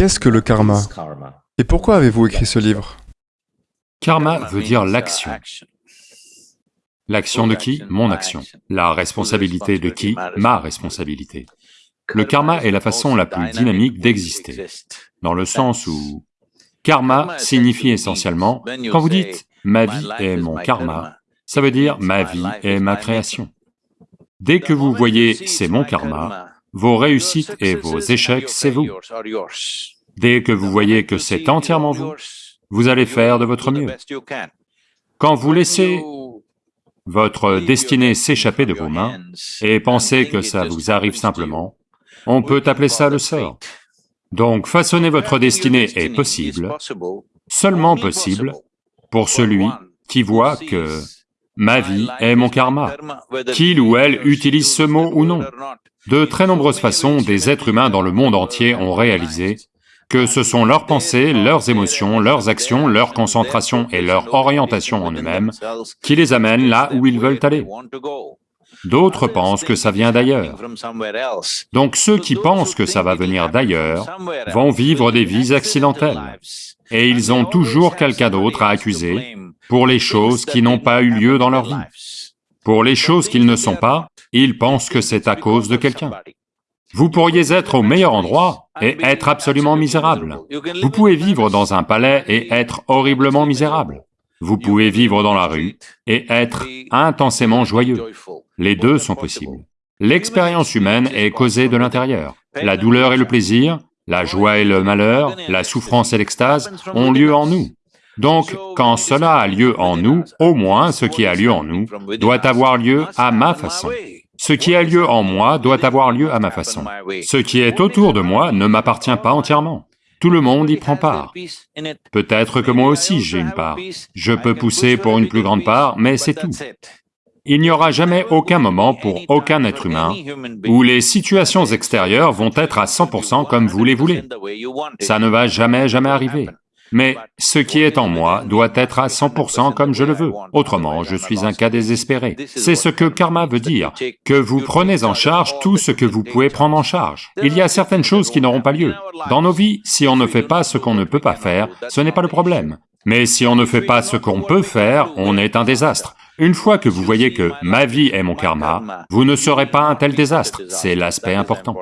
Qu'est-ce que le karma Et pourquoi avez-vous écrit ce livre Karma veut dire l'action. L'action de qui? Mon action. La responsabilité de qui? Ma responsabilité. Le karma est la façon la plus dynamique d'exister, dans le sens où karma signifie essentiellement, quand vous dites « ma vie est mon karma », ça veut dire « ma vie est ma création ». Dès que vous voyez « c'est mon karma », vos réussites et vos échecs, c'est vous. Dès que vous voyez que c'est entièrement vous, vous allez faire de votre mieux. Quand vous laissez votre destinée s'échapper de vos mains et pensez que ça vous arrive simplement, on peut appeler ça le sort. Donc façonner votre destinée est possible, seulement possible, pour celui qui voit que ma vie est mon karma, qu'il ou elle utilise ce mot ou non. De très nombreuses façons, des êtres humains dans le monde entier ont réalisé que ce sont leurs pensées, leurs émotions, leurs actions, leur concentration et leur orientation en eux-mêmes qui les amènent là où ils veulent aller. D'autres pensent que ça vient d'ailleurs. Donc ceux qui pensent que ça va venir d'ailleurs vont vivre des vies accidentelles, et ils ont toujours quelqu'un d'autre à accuser pour les choses qui n'ont pas eu lieu dans leur vie. Pour les choses qu'ils ne sont pas, ils pensent que c'est à cause de quelqu'un. Vous pourriez être au meilleur endroit et être absolument misérable. Vous pouvez vivre dans un palais et être horriblement misérable. Vous pouvez vivre dans la rue et être intensément joyeux. Les deux sont possibles. L'expérience humaine est causée de l'intérieur. La douleur et le plaisir, la joie et le malheur, la souffrance et l'extase ont lieu en nous. Donc, quand cela a lieu en nous, au moins ce qui a lieu en nous doit avoir lieu à ma façon. Ce qui a lieu en moi doit avoir lieu à ma façon. Ce qui est autour de moi ne m'appartient pas entièrement. Tout le monde y prend part. Peut-être que moi aussi j'ai une part. Je peux pousser pour une plus grande part, mais c'est tout. Il n'y aura jamais aucun moment pour aucun être humain où les situations extérieures vont être à 100% comme vous les voulez. Ça ne va jamais, jamais arriver. Mais ce qui est en moi doit être à 100% comme je le veux, autrement je suis un cas désespéré. C'est ce que karma veut dire, que vous prenez en charge tout ce que vous pouvez prendre en charge. Il y a certaines choses qui n'auront pas lieu. Dans nos vies, si on ne fait pas ce qu'on ne peut pas faire, ce n'est pas le problème. Mais si on ne fait pas ce qu'on peut faire, on est un désastre. Une fois que vous voyez que ma vie est mon karma, vous ne serez pas un tel désastre, c'est l'aspect important.